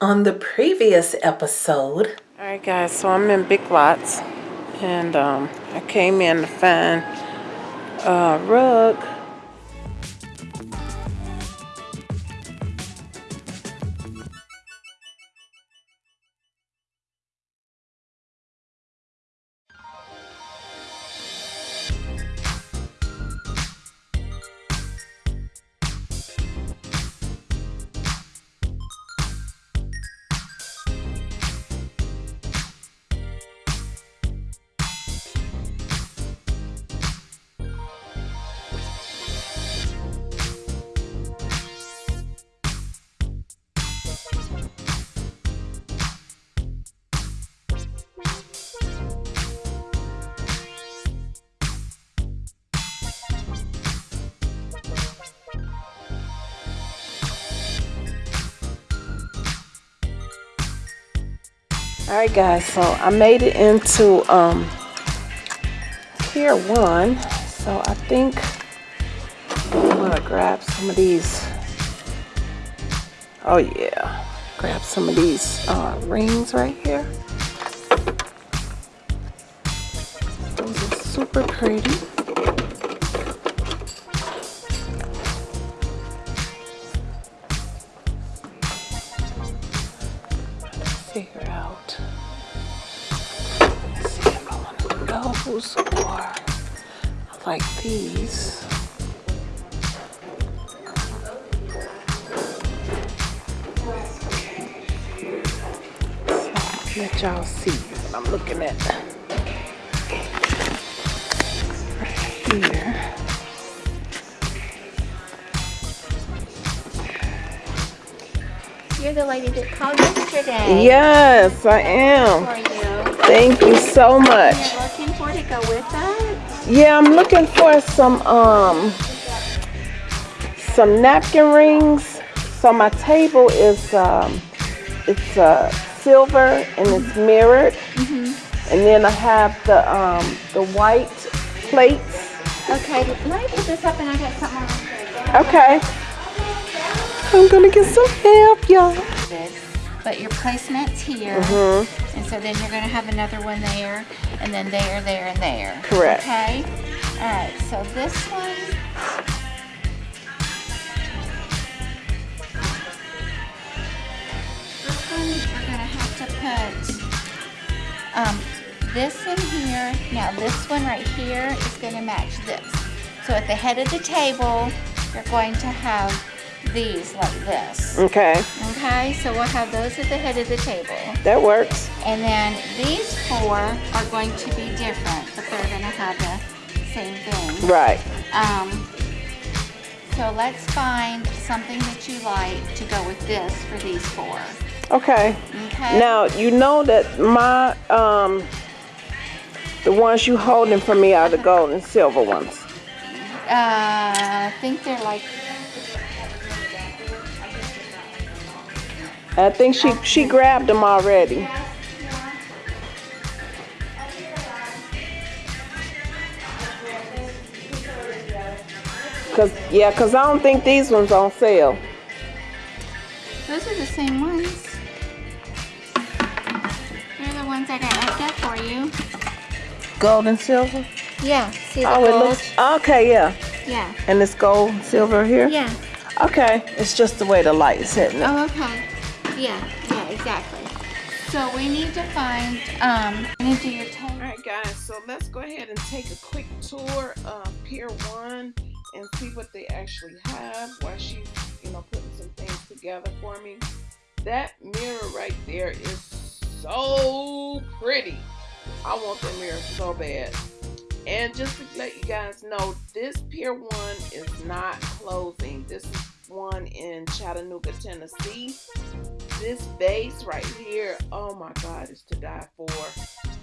on the previous episode. All right, guys, so I'm in Big Lots and um, I came in to find a rug all right guys so i made it into um pier one. So i think i'm gonna grab some of these. Oh yeah. Grab some of these uh, rings right here. Those are super pretty like these. So let y'all see what I'm looking at. Right here. You're the lady that called yesterday. Yes, I am. For you. Thank you so much. You're looking for to go with us? Yeah, I'm looking for some um some napkin rings. So my table is um it's uh silver and it's mirrored. Mm -hmm. And then I have the um the white plates. Okay, let me put this up and I got something on. Okay. I'm gonna get some help, y'all. But your placement's here. Mm -hmm. And so then you're gonna have another one there, and then there, there, and there. Correct. Okay? Alright, so this one. This one we're gonna have to put um, this in here. Now this one right here is gonna match this. So at the head of the table, you're going to have these like this. Okay. Okay, so we'll have those at the head of the table. That works. And then these four are going to be different, but they're going to have the same thing. Right. Um, so let's find something that you like to go with this for these four. Okay. Okay. Now, you know that my, um, the ones you holding for me are the gold and silver ones. Uh, I think they're like I think she she grabbed them already. Cause yeah, cause I don't think these ones on sale. Those are the same ones. They're the ones I got wrapped up for you. Gold and silver. Yeah. See the oh, gold? it looks okay. Yeah. Yeah. And it's gold silver here. Yeah. Okay. It's just the way the light is hitting it. Oh, okay. Yeah, yeah, exactly. So we need to find, um, we need to do your tape. All right, guys, so let's go ahead and take a quick tour of Pier 1 and see what they actually have while she's, you know, putting some things together for me. That mirror right there is so pretty. I want that mirror so bad. And just to let you guys know, this Pier 1 is not closing. This is one in Chattanooga, Tennessee. This base right here, oh my God, is to die for.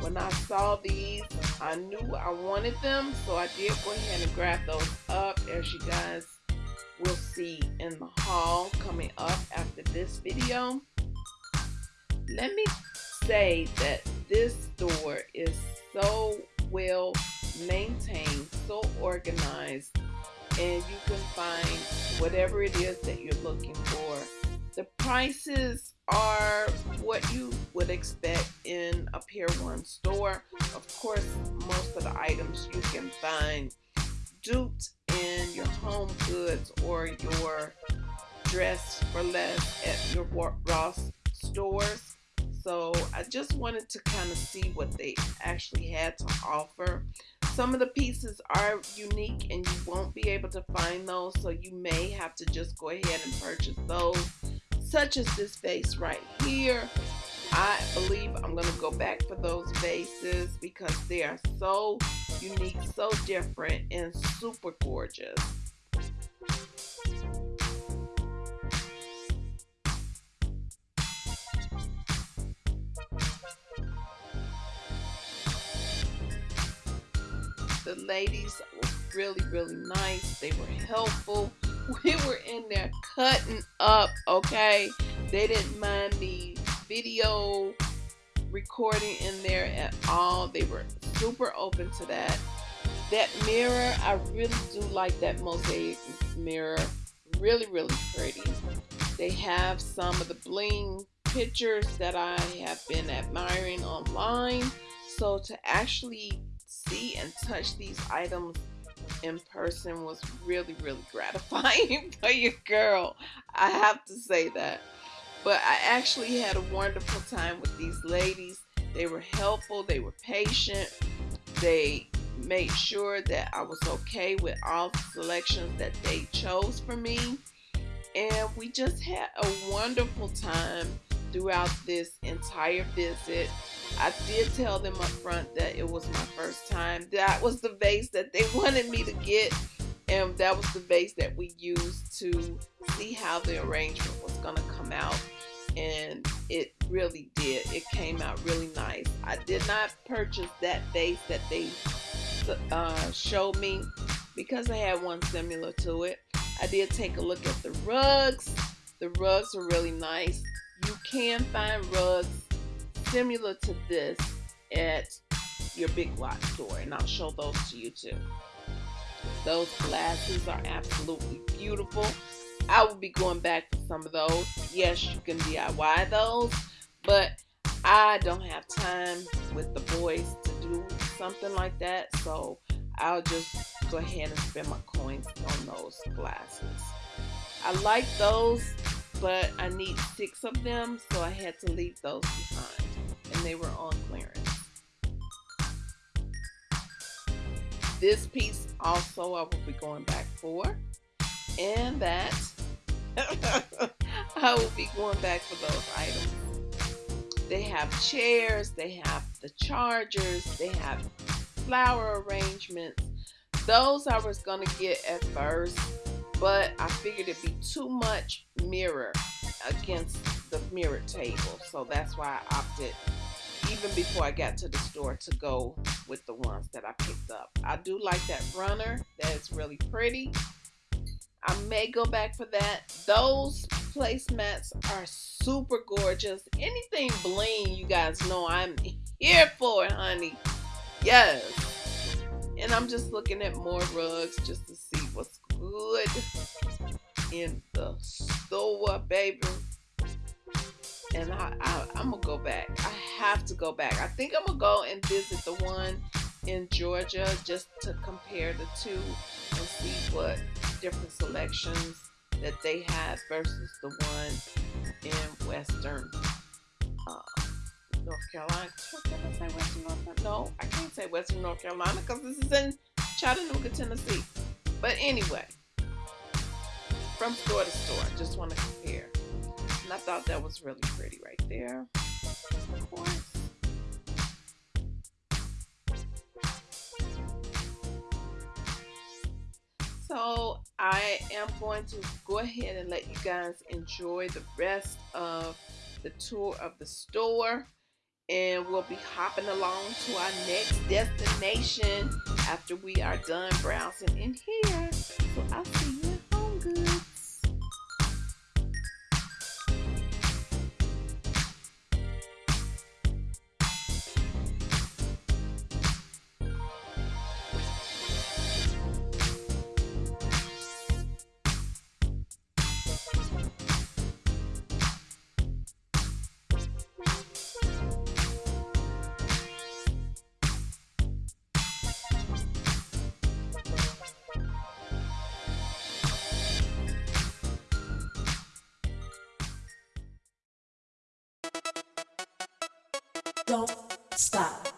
When I saw these, I knew I wanted them, so I did go ahead and grab those up as you guys will see in the haul coming up after this video. Let me say that this store is so well maintained, so organized, and you can find whatever it is that you're looking for The prices are what you would expect in a Pier 1 store. Of course, most of the items you can find duped in your home goods or your dress for less at your Ross stores. So I just wanted to kind of see what they actually had to offer. Some of the pieces are unique and you won't be able to find those, so you may have to just go ahead and purchase those, such as this vase right here. I believe I'm going to go back for those vases because they are so unique, so different, and super gorgeous. The ladies were really, really nice. They were helpful. We were in there cutting up, okay? They didn't mind me video recording in there at all. They were super open to that. That mirror, I really do like that mosaic mirror. Really, really pretty. They have some of the bling pictures that I have been admiring online. So to actually see and touch these items in person was really, really gratifying for your girl. I have to say that. But I actually had a wonderful time with these ladies. They were helpful, they were patient, they made sure that I was okay with all the selections that they chose for me. And we just had a wonderful time throughout this entire visit. I did tell them up front that it was my first time. That was the vase that they wanted me to get. And that was the vase that we used to see how the arrangement was going to come out. And it really did. It came out really nice. I did not purchase that vase that they uh, showed me because I had one similar to it. I did take a look at the rugs. The rugs are really nice. You can find rugs similar to this at your Big lot store, and I'll show those to you too. Those glasses are absolutely beautiful. I will be going back for some of those. Yes, you can DIY those, but I don't have time with the boys to do something like that, so I'll just go ahead and spend my coins on those glasses. I like those, but I need six of them, so I had to leave those behind, and they were on clearance. This piece also I will be going back for, and that I will be going back for those items. They have chairs, they have the chargers, they have flower arrangements. Those I was going to get at first, but I figured it'd be too much mirror against the mirror table. So that's why I opted, even before I got to the store, to go with the ones that I picked up. I do like that runner. That is really pretty. I may go back for that. Those placemats are super gorgeous. Anything bling, you guys know I'm here for honey. Yes. And I'm just looking at more rugs just to see what's good in the store, baby. And I, I, I'm gonna go back. I have to go back. I think I'm gonna go and visit the one in Georgia just to compare the two and see what different selections that they have versus the one in Western uh, North Carolina. Can I say Western North Carolina? No, I can't say Western North Carolina because this is in Chattanooga, Tennessee. But anyway, from store to store, just want to compare. I thought that was really pretty right there. Of course. So I am going to go ahead and let you guys enjoy the rest of the tour of the store and we'll be hopping along to our next destination after we are done browsing in here. So I'll see you at Home Goods. Don't stop.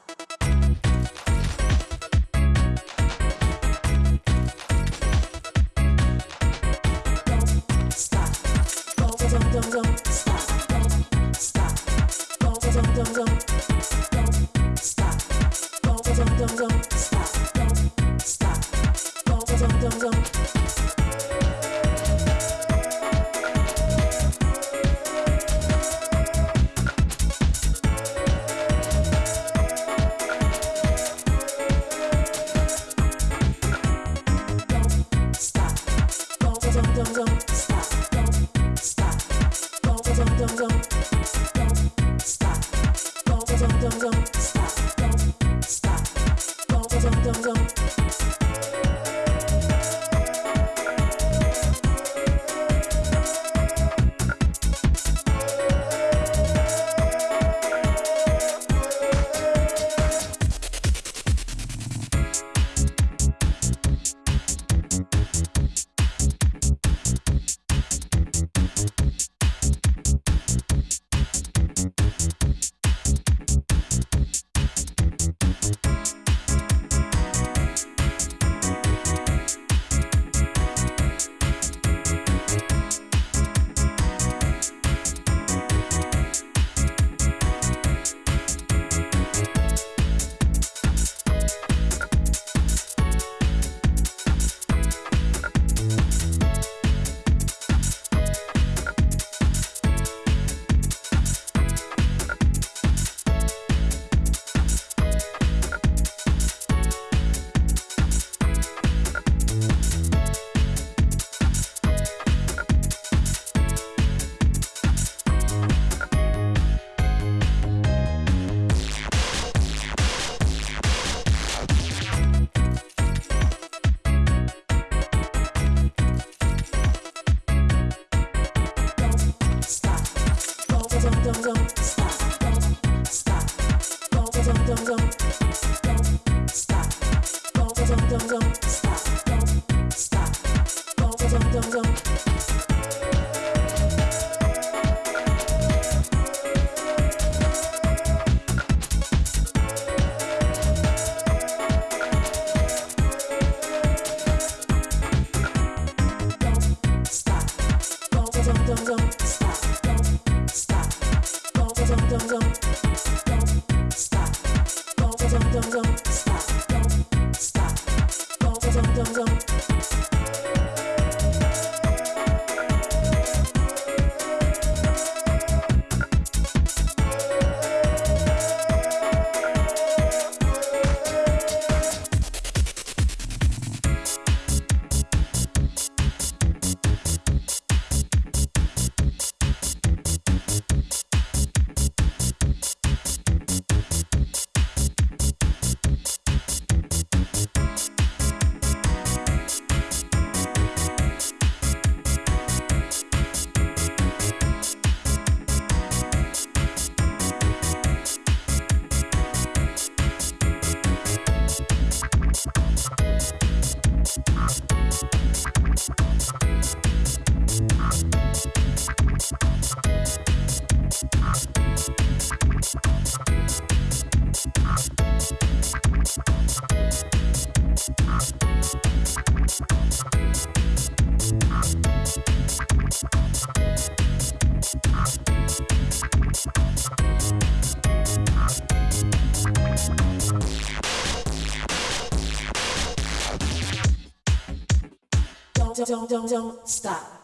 Don't, don't, stop.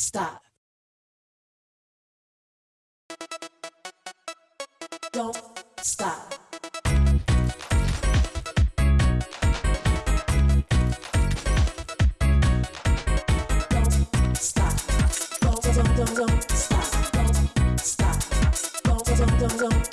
Stop. Don't stop. Don't stop. Don't, don't, don't, don't stop. Don't stop. Don't, don't, don't, don't